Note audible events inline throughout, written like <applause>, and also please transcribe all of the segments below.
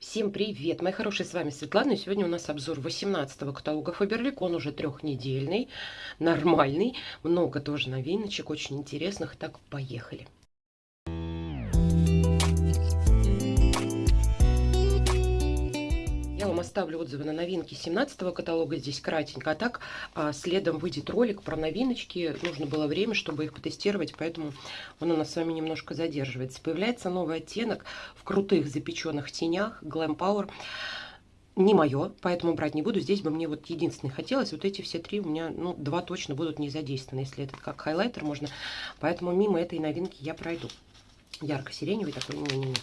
Всем привет, мои хорошие, с вами Светлана, и сегодня у нас обзор 18 каталога Фаберлик, он уже трехнедельный, нормальный, много тоже новиночек, очень интересных, так, поехали. Оставлю отзывы на новинки 17 каталога, здесь кратенько. А так, а, следом выйдет ролик про новиночки. Нужно было время, чтобы их потестировать, поэтому он у нас с вами немножко задерживается. Появляется новый оттенок в крутых запеченных тенях Glam Power не мое, поэтому брать не буду. Здесь бы мне вот единственное хотелось. Вот эти все три у меня, ну, два точно будут не задействованы, если этот как хайлайтер можно. Поэтому мимо этой новинки я пройду ярко-сиреневый такой, не, не, не.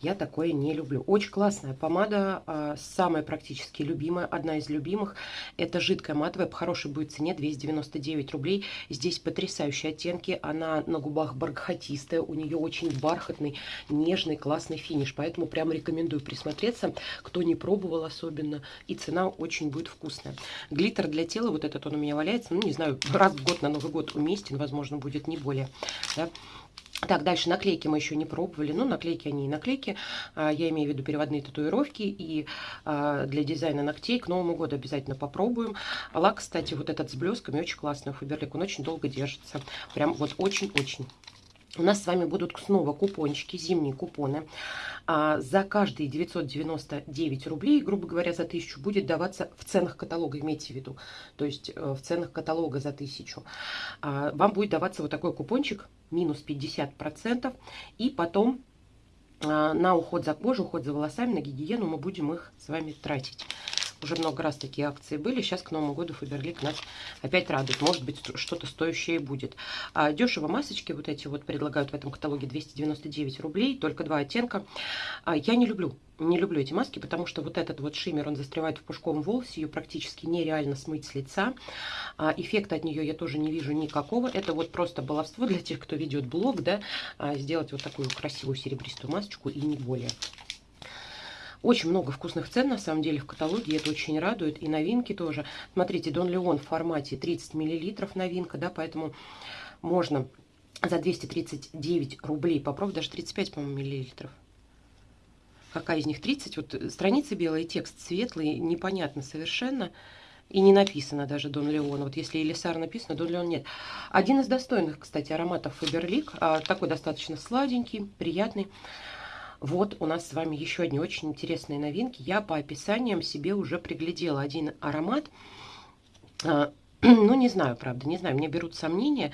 я такое не люблю. Очень классная помада, а, самая практически любимая, одна из любимых. Это жидкая матовая, по хорошей будет цене, 299 рублей. Здесь потрясающие оттенки, она на губах бархатистая, у нее очень бархатный, нежный, классный финиш, поэтому прям рекомендую присмотреться, кто не пробовал особенно, и цена очень будет вкусная. Глиттер для тела, вот этот он у меня валяется, ну не знаю, раз в год на Новый год уместен, возможно, будет не более, да? Так, дальше наклейки мы еще не пробовали. Ну, наклейки они и наклейки. А, я имею в виду переводные татуировки. И а, для дизайна ногтей к Новому году обязательно попробуем. Лак, кстати, вот этот с блесками очень классный. Фаберлик, он очень долго держится. Прям вот очень-очень. У нас с вами будут снова купончики, зимние купоны. А, за каждые 999 рублей, грубо говоря, за 1000 будет даваться в ценах каталога, имейте в виду. То есть э, в ценах каталога за 1000. А, вам будет даваться вот такой купончик, минус 50%. И потом а, на уход за кожей, уход за волосами, на гигиену мы будем их с вами тратить. Уже много раз такие акции были. Сейчас к Новому году Фаберлик нас опять радует. Может быть, что-то стоящее будет. А дешево масочки вот эти вот предлагают в этом каталоге 299 рублей. Только два оттенка. А я не люблю не люблю эти маски, потому что вот этот вот шиммер, он застревает в пушковом волосе, ее практически нереально смыть с лица. А, эффекта от нее я тоже не вижу никакого. Это вот просто баловство для тех, кто ведет блог, да, а, сделать вот такую красивую серебристую масочку и не более. Очень много вкусных цен, на самом деле, в каталоге. Это очень радует. И новинки тоже. Смотрите, Дон Леон в формате 30 мл новинка, да, поэтому можно за 239 рублей попробовать. Даже 35, по-моему, миллилитров. Какая из них 30? Вот страница белая, текст светлый, непонятно совершенно. И не написано даже Дон Леон. Вот если Элисар написано, Дон Леон нет. Один из достойных, кстати, ароматов Фаберлик. А, такой достаточно сладенький, приятный. Вот у нас с вами еще одни очень интересные новинки. Я по описаниям себе уже приглядела один аромат. А, <clears throat> ну, не знаю, правда, не знаю, мне берут сомнения.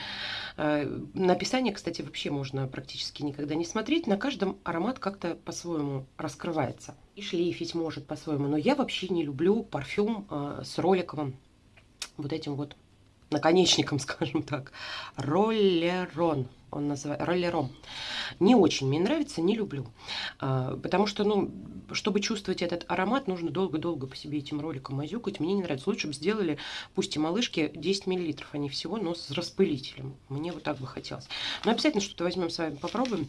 А, на описание, кстати, вообще можно практически никогда не смотреть. На каждом аромат как-то по-своему раскрывается. И шлейфить может по-своему. Но я вообще не люблю парфюм а, с роликовым вот этим вот наконечником, <laughs> скажем так. Роллерон он называется, роллером. Не очень мне нравится, не люблю. А, потому что, ну, чтобы чувствовать этот аромат, нужно долго-долго по себе этим роликом мазюкать. Мне не нравится. Лучше бы сделали, пусть и малышки, 10 мл, они всего, но с распылителем. Мне вот так бы хотелось. Но обязательно что-то возьмем с вами, попробуем.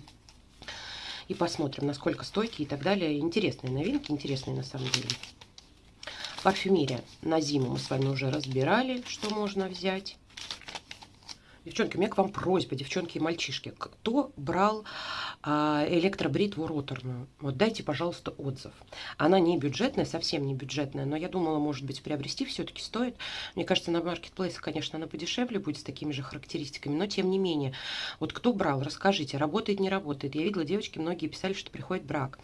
И посмотрим, насколько стойкие и так далее. Интересные новинки, интересные на самом деле. Парфюмерия на зиму мы с вами уже разбирали, что можно взять. Девчонки, у меня к вам просьба, девчонки и мальчишки. Кто брал а, электробритву роторную? Вот дайте, пожалуйста, отзыв. Она не бюджетная, совсем не бюджетная, но я думала, может быть, приобрести все-таки стоит. Мне кажется, на маркетплейсах, конечно, она подешевле будет с такими же характеристиками, но тем не менее. Вот кто брал, расскажите, работает, не работает. Я видела, девочки многие писали, что приходит брак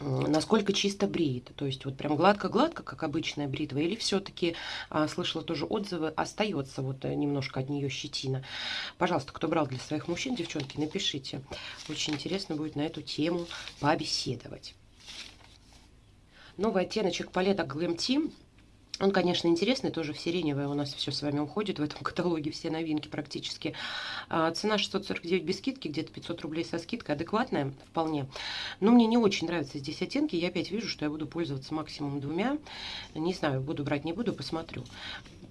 насколько чисто бреет. То есть вот прям гладко-гладко, как обычная бритва, или все-таки, а, слышала тоже отзывы, остается вот э, немножко от нее щетина. Пожалуйста, кто брал для своих мужчин, девчонки, напишите. Очень интересно будет на эту тему побеседовать. Новый оттеночек палета Glam Team он, конечно, интересный, тоже в сиреневое у нас все с вами уходит в этом <laughs> каталоге, все новинки практически. А, цена 649 без скидки, где-то 500 рублей со скидкой, адекватная вполне. Но мне не очень нравятся здесь оттенки, я опять вижу, что я буду пользоваться максимум двумя. Не знаю, буду брать, не буду, посмотрю.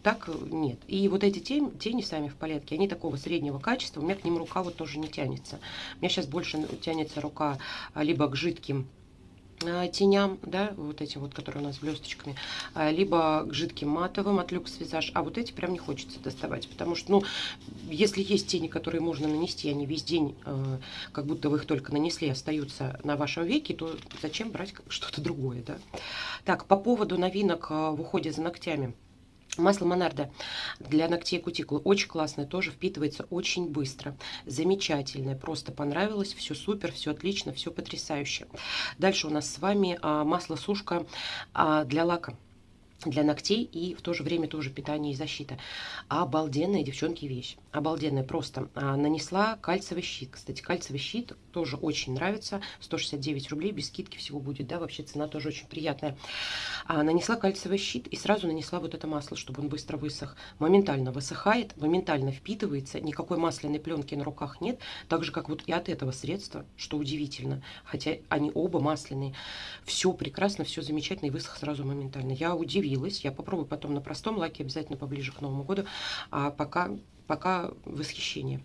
Так нет. И вот эти тени, тени сами в палетке, они такого среднего качества, у меня к ним рука вот тоже не тянется. У меня сейчас больше тянется рука либо к жидким Э, теням, да, вот эти вот, которые у нас блесточками, э, либо к жидким матовым от люкс визаж, а вот эти прям не хочется доставать, потому что, ну, если есть тени, которые можно нанести, они весь день, э, как будто вы их только нанесли, остаются на вашем веке, то зачем брать что-то другое, да? Так, по поводу новинок в уходе за ногтями. Масло Монарда для ногтей кутикулы очень классное, тоже впитывается очень быстро. Замечательное, просто понравилось, все супер, все отлично, все потрясающе. Дальше у нас с вами а, масло-сушка а, для лака для ногтей и в то же время тоже питание и защита. Обалденная, девчонки, вещь. Обалденная просто. А, нанесла кальциевый щит. Кстати, кальциевый щит тоже очень нравится. 169 рублей, без скидки всего будет, да, вообще цена тоже очень приятная. А, нанесла кальциевый щит и сразу нанесла вот это масло, чтобы он быстро высох. Моментально высыхает, моментально впитывается, никакой масляной пленки на руках нет. Так же, как вот и от этого средства, что удивительно. Хотя они оба масляные. Все прекрасно, все замечательно и высох сразу моментально. Я удивилась. Я попробую потом на простом лаке, обязательно поближе к Новому году. А пока пока восхищение.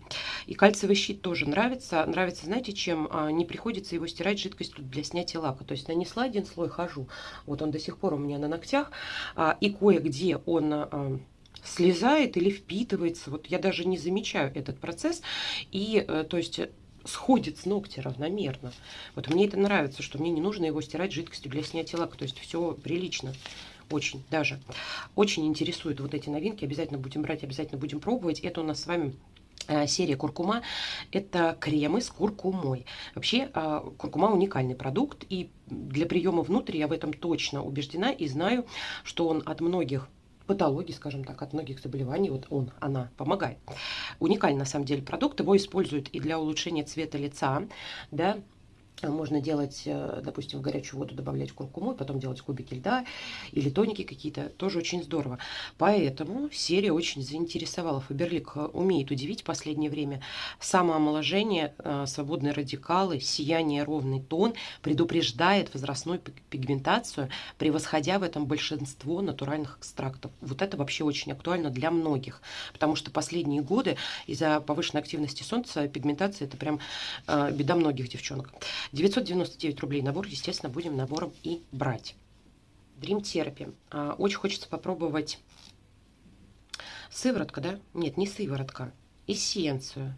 И кальциевый щит тоже нравится. Нравится, знаете, чем? А, не приходится его стирать жидкостью для снятия лака. То есть нанесла один слой, хожу. Вот он до сих пор у меня на ногтях. А, и кое-где он а, слезает или впитывается. Вот я даже не замечаю этот процесс. И, э, то есть сходит с ногтя равномерно. Вот мне это нравится, что мне не нужно его стирать жидкостью для снятия лака. То есть все прилично очень даже. Очень интересуют вот эти новинки. Обязательно будем брать, обязательно будем пробовать. Это у нас с вами э, серия куркума это кремы с куркумой вообще э, куркума уникальный продукт и для приема внутрь я в этом точно убеждена и знаю что он от многих патологий, скажем так, от многих заболеваний, вот он, она помогает. Уникальный на самом деле продукт, его используют и для улучшения цвета лица, да, можно делать, э, допустим, в горячую воду добавлять куркуму, потом делать кубики льда или тоники какие-то. Тоже очень здорово. Поэтому серия очень заинтересовала. Фаберлик э, умеет удивить в последнее время. Самоомоложение, э, свободные радикалы, сияние, ровный тон предупреждает возрастную пигментацию, превосходя в этом большинство натуральных экстрактов. Вот это вообще очень актуально для многих, потому что последние годы из-за повышенной активности солнца пигментация это прям беда многих девчонок. 999 рублей набор, естественно, будем набором и брать. Dream Therapy. А, очень хочется попробовать сыворотка, да? Нет, не сыворотка. Эссенцию.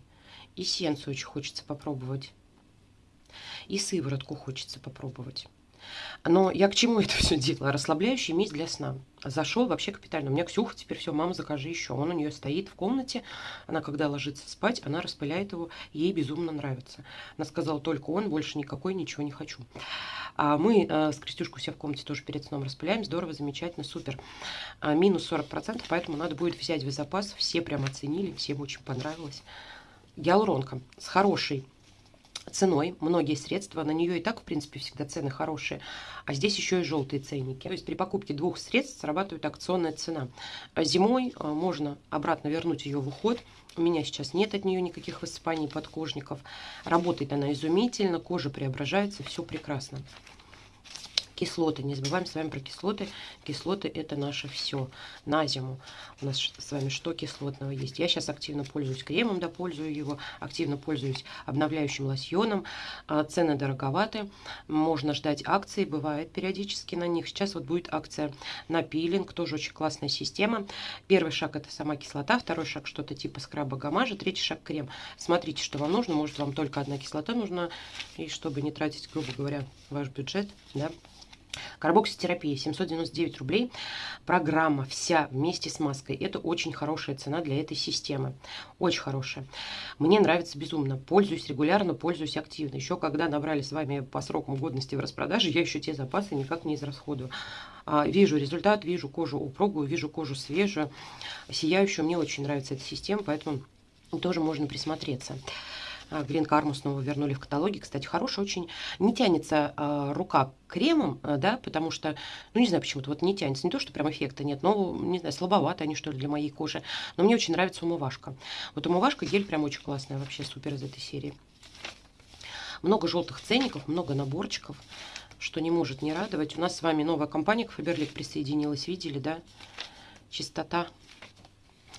Эссенцию очень хочется попробовать. И сыворотку хочется попробовать. Но я к чему <laughs> это все делала? Расслабляющий мисс для сна. Зашел вообще капитально. У меня Ксюха теперь все, мама, закажи еще. Он у нее стоит в комнате. Она, когда ложится спать, она распыляет его. Ей безумно нравится. Она сказала, только он, больше никакой, ничего не хочу. А мы э, с Крестюшкой все в комнате тоже перед сном распыляем. Здорово, замечательно, супер. А, минус 40%, поэтому надо будет взять в запас. Все прям оценили, всем очень понравилось. Гиалуронка с хорошей ценой многие средства. На нее и так, в принципе, всегда цены хорошие. А здесь еще и желтые ценники. То есть при покупке двух средств срабатывает акционная цена. А зимой а, можно обратно вернуть ее в уход. У меня сейчас нет от нее никаких высыпаний подкожников. Работает она изумительно, кожа преображается, все прекрасно. Кислоты. Не забываем с вами про кислоты. Кислоты это наше все на зиму. У нас с вами что кислотного есть. Я сейчас активно пользуюсь кремом, да, пользую его. Активно пользуюсь обновляющим лосьоном. А, цены дороговаты. Можно ждать акции. Бывает периодически на них. Сейчас вот будет акция на пилинг. Тоже очень классная система. Первый шаг это сама кислота. Второй шаг что-то типа скраба гамажа. Третий шаг крем. Смотрите, что вам нужно. Может вам только одна кислота нужна. И чтобы не тратить, грубо говоря, ваш бюджет, да, Карбокситерапия 799 рублей. Программа вся вместе с маской. Это очень хорошая цена для этой системы. Очень хорошая. Мне нравится безумно. Пользуюсь регулярно, пользуюсь активно. Еще когда набрали с вами по срокам годности в распродаже, я еще те запасы никак не израсходую. А, вижу результат, вижу кожу упругую, вижу кожу свежую, сияющую. Мне очень нравится эта система, поэтому тоже можно присмотреться. Грин Карму снова вернули в каталоге. Кстати, хороший очень. Не тянется э, рука кремом, э, да, потому что, ну, не знаю почему-то, вот не тянется. Не то, что прям эффекта нет, но, не знаю, слабовато они, что ли, для моей кожи. Но мне очень нравится умывашка. Вот умывашка, гель прям очень классная, вообще супер из этой серии. Много желтых ценников, много наборчиков, что не может не радовать. У нас с вами новая компания к Фаберлик присоединилась, видели, да? Чистота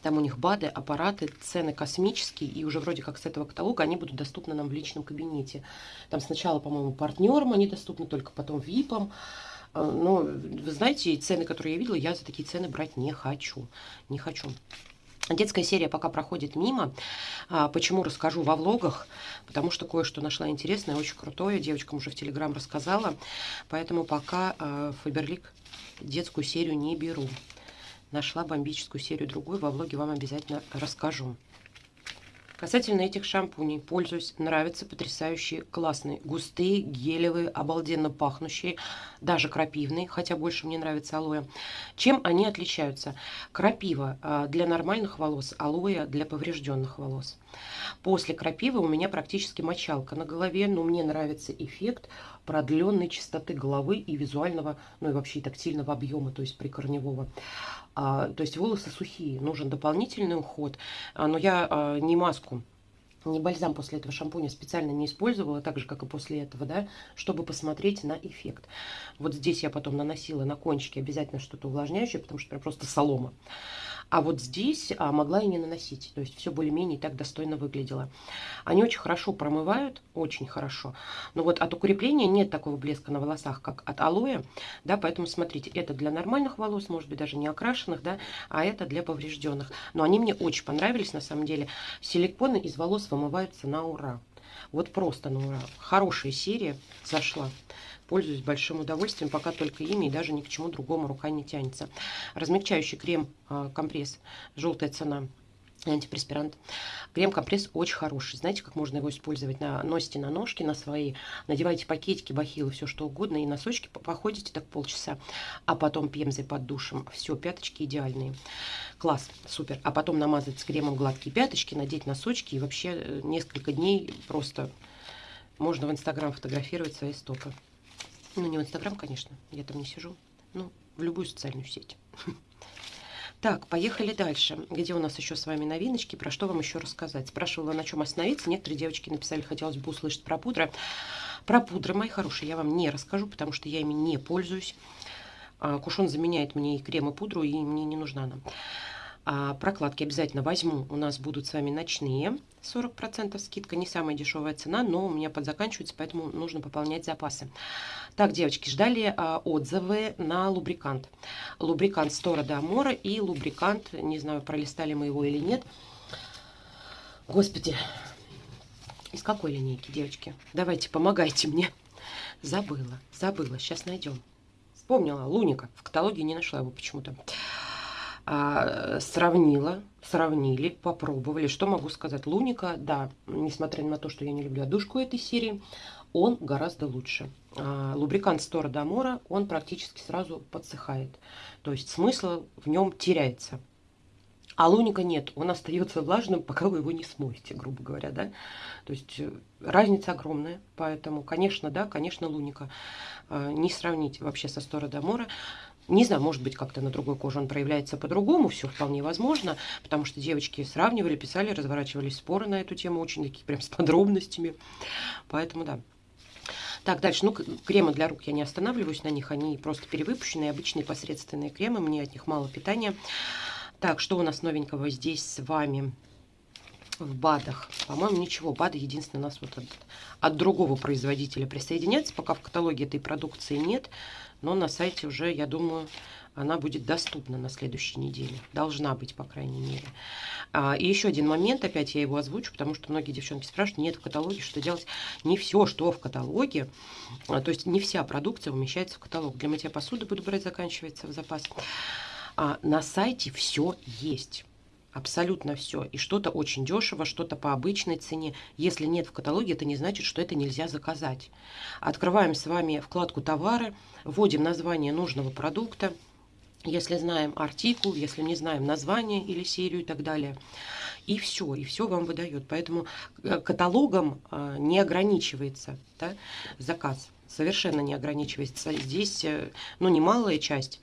Там у них БАДы, аппараты, цены космические, и уже вроде как с этого каталога они будут доступны нам в личном кабинете. Там сначала, по-моему, партнерам они доступны, только потом ВИПам. А, но, вы знаете, цены, которые я видела, я за такие цены брать не хочу. Не хочу. Детская серия пока проходит мимо. А, почему расскажу во влогах? Потому что кое-что нашла интересное, очень крутое. Девочкам уже в Телеграм рассказала. Поэтому пока а, Фаберлик детскую серию не беру. Нашла бомбическую серию другую. Во влоге вам обязательно расскажу. Касательно этих шампуней, пользуюсь, нравятся потрясающие, классные, густые, гелевые, обалденно пахнущие, даже крапивные, хотя больше мне нравится алоэ. Чем они отличаются? Крапива а, для нормальных волос, алоэ для поврежденных волос. После крапивы у меня практически мочалка на голове, но мне нравится эффект продленной чистоты головы и визуального, ну и вообще тактильного объема, то есть прикорневого. А, то есть волосы сухие, нужен дополнительный уход. А, но я а, не маску не бальзам после этого шампуня специально не использовала, так же, как и после этого, да, чтобы посмотреть на эффект. Вот здесь я потом наносила на кончики обязательно что-то увлажняющее, потому что просто солома. А вот здесь а, могла и не наносить. То есть все более-менее так достойно выглядело. Они очень хорошо промывают, очень хорошо. Но вот от укрепления нет такого блеска на волосах, как от алоэ. Да, поэтому смотрите, это для нормальных волос, может быть, даже не окрашенных, да, а это для поврежденных. Но они мне очень понравились, на самом деле. Силиконы из волос вымываются на ура. Вот просто на ура. Хорошая серия зашла. Пользуюсь большим удовольствием, пока только ими и даже ни к чему другому рука не тянется. Размягчающий крем-компресс, а, желтая цена антипреспирант. Крем-компресс очень хороший. Знаете, как можно его использовать? На, носите на ножки на свои, надевайте пакетики, бахилы, все что угодно, и носочки походите так полчаса, а потом пемзой под душем. Все, пяточки идеальные. Класс, супер. А потом намазать с кремом гладкие пяточки, надеть носочки, и вообще э, несколько дней просто можно в Инстаграм фотографировать свои стопы. Ну, не в Инстаграм, конечно, я там не сижу. Ну, в любую социальную сеть. <laughs> Так, поехали дальше. Где у нас еще с вами новиночки? Про что вам еще рассказать? Спрашивала, на чем остановиться. Некоторые девочки написали, хотелось бы услышать про пудры. Про пудры, мои хорошие, я вам не расскажу, потому что я ими не пользуюсь. А, кушон заменяет мне и крем, и пудру, и мне не нужна она. А прокладки обязательно возьму. У нас будут с вами ночные. 40% скидка. Не самая дешевая цена, но у меня подзаканчивается, поэтому нужно пополнять запасы. Так, девочки, ждали а, отзывы на лубрикант. Лубрикант Стора де Амора и лубрикант, не знаю, пролистали мы его или нет. Господи, из какой линейки, девочки? Давайте, помогайте мне. Забыла, забыла, сейчас найдем. Вспомнила, Луника. В каталоге не нашла его почему-то а, сравнила, сравнили, попробовали. Что могу сказать? Луника, да, несмотря на то, что я не люблю одушку этой серии, он гораздо лучше. А, лубрикант Стора Дамора, он практически сразу подсыхает. То есть смысл в нем теряется. А луника нет, он остается влажным, <laughs> пока вы его не смоете, грубо говоря, да. То есть э, разница огромная, поэтому, конечно, да, конечно, луника. А, не сравнить вообще со Стора Дамора. Не знаю, может быть, как-то на другой коже он проявляется по-другому, все вполне возможно, потому что девочки сравнивали, писали, разворачивались споры на эту тему, очень такие прям с подробностями. Поэтому да. Так, дальше. Ну, кремы для рук я не останавливаюсь на них, они просто перевыпущенные, обычные посредственные кремы, мне от них мало питания. Так, что у нас новенького здесь с вами? в БАДах. По-моему, ничего. БАДы единственное у нас вот от, от другого производителя присоединяется. Пока в каталоге этой продукции нет но на сайте уже, я думаю, она будет доступна на следующей неделе. Должна быть, по крайней мере. А, и еще один момент, опять я его озвучу, потому что многие девчонки спрашивают, нет в каталоге, что делать. Не все, что в каталоге, а, то есть не вся продукция умещается в каталог. Для мытья посуды буду брать, заканчивается в запас. А на сайте все есть. Абсолютно все. И что-то очень дешево, что-то по обычной цене. Если нет в каталоге, это не значит, что это нельзя заказать. Открываем с вами вкладку «Товары», вводим название нужного продукта, если знаем артикул, если не знаем название или серию и так далее. И все, и все вам выдает. Поэтому э, каталогом э, не ограничивается да, заказ. Совершенно не ограничивается. Здесь, э, ну, немалая часть,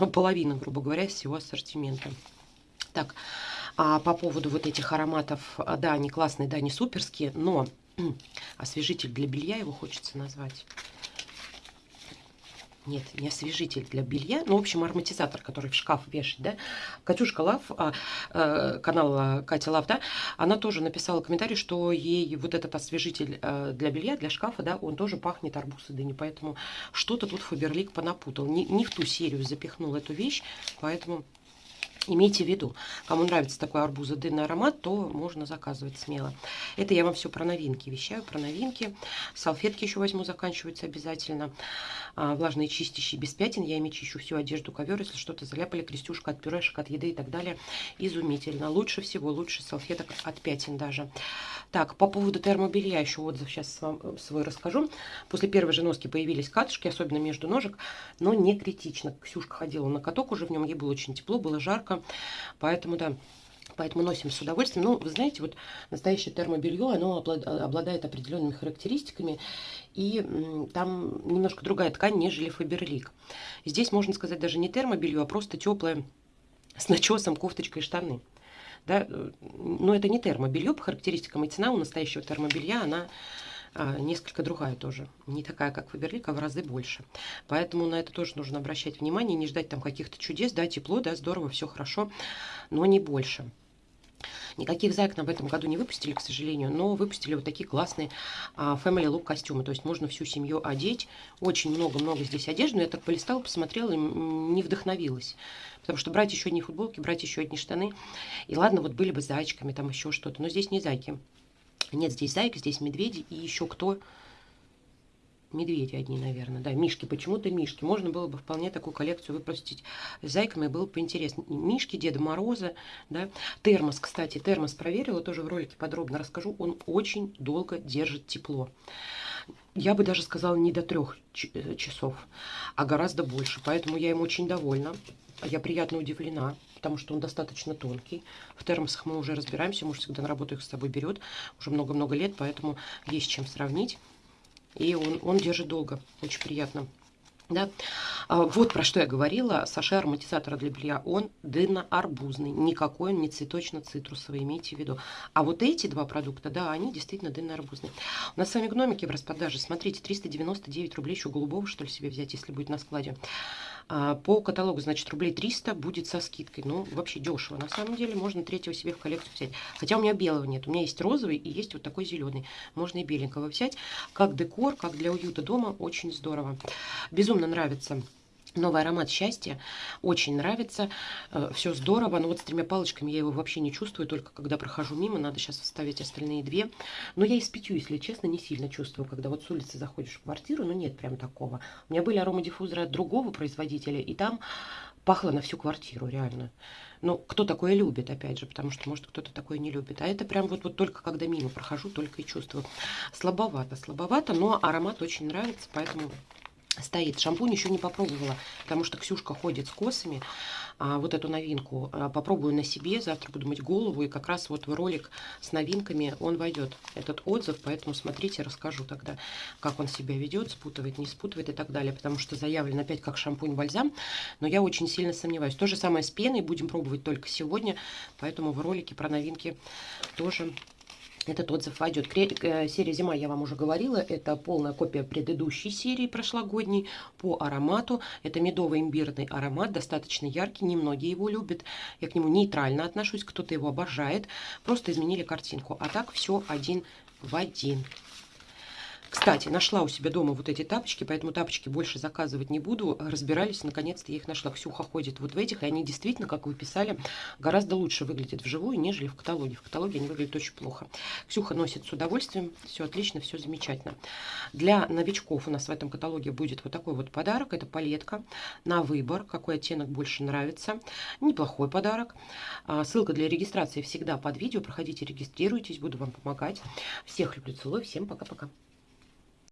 ну, половина, грубо говоря, всего ассортимента. Так, а по поводу вот этих ароматов, а, да, они классные, да, они суперские, но <clears throat> освежитель для белья его хочется назвать. нет, не освежитель для белья, ну, в общем, ароматизатор, который в шкаф вешать, да. Катюшка Лав, а, а, канал Катя Лав, да, она тоже написала комментарий, что ей вот этот освежитель а, для белья, для шкафа, да, он тоже пахнет арбуз и дыни, поэтому что-то тут Фаберлик понапутал, не, не в ту серию запихнул эту вещь, поэтому Имейте в виду, кому нравится такой арбузо-дынный аромат, то можно заказывать смело. Это я вам все про новинки вещаю, про новинки. Салфетки еще возьму, заканчиваются обязательно. А, влажные чистящие без пятен. Я ими чищу всю одежду, ковер, если что-то заляпали, крестюшка от пюрешек, от еды и так далее. Изумительно. Лучше всего, лучше салфеток от пятен даже. Так, по поводу термобелья еще отзыв сейчас вам э, свой расскажу. После первой же носки появились катышки, особенно между ножек, но не критично. Ксюшка ходила на каток уже в нем, ей было очень тепло, было жарко. Поэтому, да, Поэтому носим с удовольствием. Ну, вы знаете, вот настоящее термобелье, оно обладает определенными характеристиками. И там немножко другая ткань, нежели Фаберлик. Здесь, можно сказать, даже не термобелье, а просто теплое с начесом, кофточкой и штаны. Да? Э, но это не термобелье по характеристикам. И цена у настоящего термобелья, она несколько другая тоже. Не такая, как Фаберлик, а в разы больше. Поэтому на это тоже нужно обращать внимание, не ждать там каких-то чудес. Да, тепло, да, здорово, все хорошо, но не больше. Никаких зайк в этом году не выпустили, к сожалению, но выпустили вот такие классные а, Family Look костюмы. То есть можно всю семью одеть. Очень много-много здесь одежды. Но я так полистала, посмотрела и не вдохновилась. Потому что брать еще одни футболки, брать еще одни штаны. И ладно, вот были бы зайчиками, там еще что-то. Но здесь не зайки. Нет, здесь зайка, здесь медведи и еще кто? Медведи одни, наверное, да, мишки, почему-то мишки. Можно было бы вполне такую коллекцию выпустить зайками, было бы интересно. Мишки, Деда Мороза, да. Термос, кстати, термос проверила, тоже в ролике подробно расскажу. Он очень долго держит тепло. Я бы даже сказала не до трех э, часов, а гораздо больше. Поэтому я им очень довольна. Я приятно удивлена потому что он достаточно тонкий. В термосах мы уже разбираемся, муж всегда на работу их с собой берет, уже много-много лет, поэтому есть чем сравнить. И он, он держит долго, очень приятно. Да? А, вот про что я говорила. Саша ароматизатора для белья, он дынно-арбузный. Никакой он не цветочно-цитрусовый, имейте в виду. А вот эти два продукта, да, они действительно дынно-арбузные. У нас с вами гномики в распродаже. Смотрите, 399 рублей еще голубого, что ли, себе взять, если будет на складе. А, по каталогу, значит, рублей 300 будет со скидкой. Ну, вообще дешево. На самом деле, можно третьего себе в коллекцию взять. Хотя у меня белого нет. У меня есть розовый и есть вот такой зеленый. Можно и беленького взять. Как декор, как для уюта дома. Очень здорово. Безумно нравится Новый аромат счастья. Очень нравится. Э, Все здорово. Но вот с тремя палочками я его вообще не чувствую. Только когда прохожу мимо, надо сейчас вставить остальные две. Но я и с пятью, если честно, не сильно чувствую. Когда вот с улицы заходишь в квартиру, ну нет прям такого. У меня были аромадиффузоры от другого производителя. И там пахло на всю квартиру, реально. Ну, кто такое любит, опять же, потому что, может, кто-то такое не любит. А это прям вот, вот только когда мимо прохожу, только и чувствую. Слабовато, слабовато, но аромат очень нравится, поэтому стоит. Шампунь еще не попробовала, потому что Ксюшка ходит с косами. А, вот эту новинку а, попробую на себе. Завтра буду мыть голову. И как раз вот в ролик с новинками он войдет, этот отзыв. Поэтому смотрите, расскажу тогда, как он себя ведет, спутывает, не спутывает и так далее. Потому что заявлен опять как шампунь-бальзам. Но я очень сильно сомневаюсь. То же самое с пеной. Будем пробовать только сегодня. Поэтому в ролике про новинки тоже этот отзыв войдет. Э, серия «Зима» я вам уже говорила. Это полная копия предыдущей серии прошлогодней по аромату. Это медовый имбирный аромат, достаточно яркий. Немногие его любят. Я к нему нейтрально отношусь. Кто-то его обожает. Просто изменили картинку. А так все один в один. Кстати, нашла у себя дома вот эти тапочки, поэтому тапочки больше заказывать не буду. Разбирались, наконец-то я их нашла. Ксюха ходит вот в этих, и они действительно, как вы писали, гораздо лучше выглядят вживую, нежели в каталоге. В каталоге они выглядят очень плохо. Ксюха носит с удовольствием, все отлично, все замечательно. Для новичков у нас в этом каталоге будет вот такой вот подарок. Это палетка на выбор, какой оттенок больше нравится. Неплохой подарок. А, ссылка для регистрации всегда под видео. Проходите, регистрируйтесь, буду вам помогать. Всех люблю, целую, всем пока-пока.